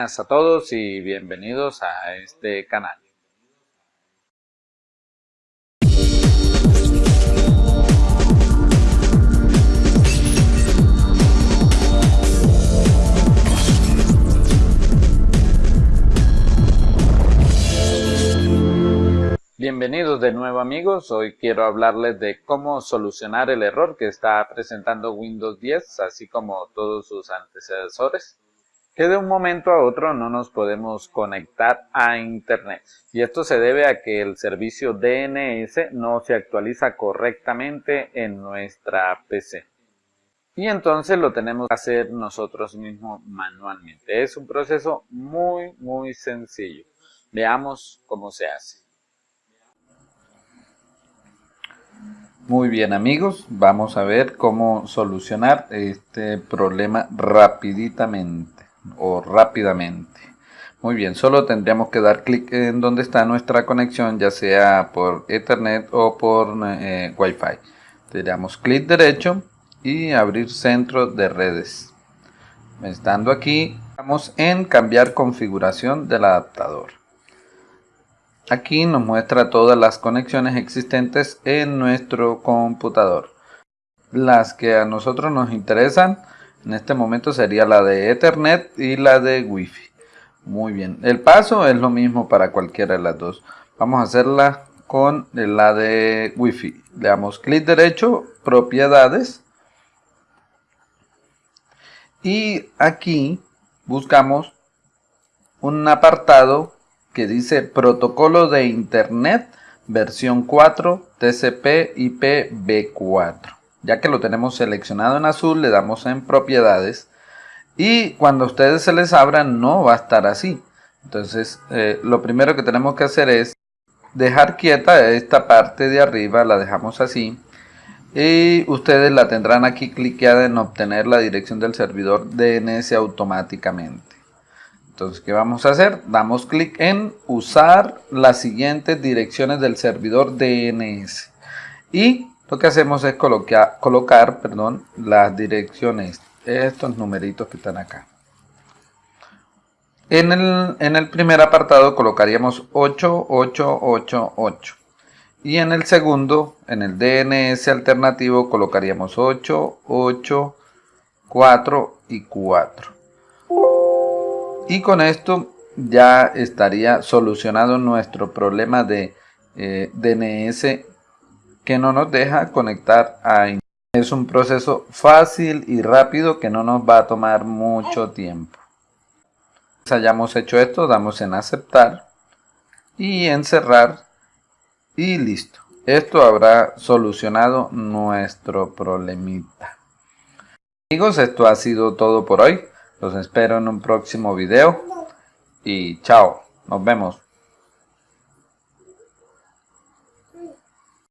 Buenas a todos y bienvenidos a este canal. Bienvenidos de nuevo amigos, hoy quiero hablarles de cómo solucionar el error que está presentando Windows 10, así como todos sus antecesores que de un momento a otro no nos podemos conectar a internet. Y esto se debe a que el servicio DNS no se actualiza correctamente en nuestra PC y entonces lo tenemos que hacer nosotros mismos manualmente. Es un proceso muy muy sencillo. Veamos cómo se hace. Muy bien amigos, vamos a ver cómo solucionar este problema rapiditamente o rápidamente. Muy bien, solo tendríamos que dar clic en donde está nuestra conexión, ya sea por Ethernet o por eh, Wi-Fi. Le damos clic derecho y abrir centro de redes. Estando aquí, vamos en cambiar configuración del adaptador. Aquí nos muestra todas las conexiones existentes en nuestro computador. Las que a nosotros nos interesan en este momento sería la de Ethernet y la de Wi-Fi. Muy bien. El paso es lo mismo para cualquiera de las dos. Vamos a hacerla con la de Wi-Fi. Le damos clic derecho, propiedades. Y aquí buscamos un apartado que dice protocolo de internet versión 4 TCP IP B4 ya que lo tenemos seleccionado en azul le damos en propiedades. Y cuando a ustedes se les abra no va a estar así. Entonces eh, lo primero que tenemos que hacer es dejar quieta esta parte de arriba la dejamos así. Y ustedes la tendrán aquí cliqueada en obtener la dirección del servidor DNS automáticamente. Entonces ¿qué vamos a hacer? damos clic en usar las siguientes direcciones del servidor DNS y lo que hacemos es colocar, colocar perdón, las direcciones, estos numeritos que están acá. En el, en el primer apartado colocaríamos 8888 y en el segundo, en el DNS alternativo, colocaríamos 8, 8, 4 y 4. Y con esto ya estaría solucionado nuestro problema de eh, DNS que no nos deja conectar a internet. Es un proceso fácil y rápido que no nos va a tomar mucho tiempo. hayamos hecho esto, damos en aceptar y en cerrar y listo. Esto habrá solucionado nuestro problemita. Amigos, esto ha sido todo por hoy. Los espero en un próximo video y chao, nos vemos.